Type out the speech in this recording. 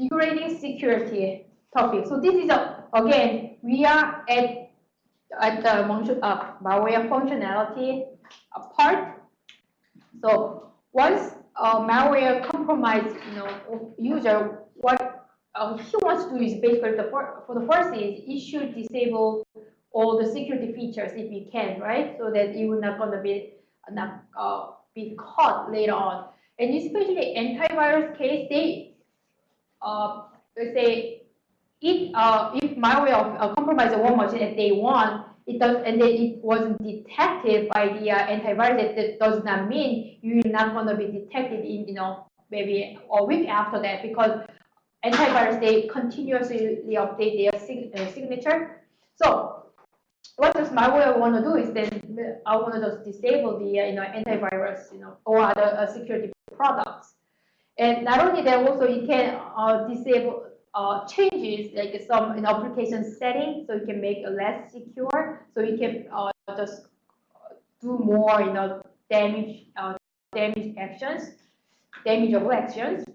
degrading security topic. So this is a, again, we are at at the uh, malware functionality part. So once a malware compromise, you know, user, what uh, he wants to do is basically the for, for the first is it should disable all the security features if you can, right? So that you will not gonna be not uh, be caught later on. And especially antivirus case, they uh, let's say if uh, if malware uh, compromise one machine at day one, it does and then it wasn't detected by the uh, antivirus. That does not mean you're not gonna be detected in you know maybe a week after that because antivirus they continuously update their sig uh, signature. So what does malware want to do is then I want to just disable the uh, you know antivirus you know or other uh, security products. And not only that, also you can uh, disable uh, changes like some in application setting, so you can make it less secure. So you can uh, just do more you know damage uh, damage actions, damageable actions.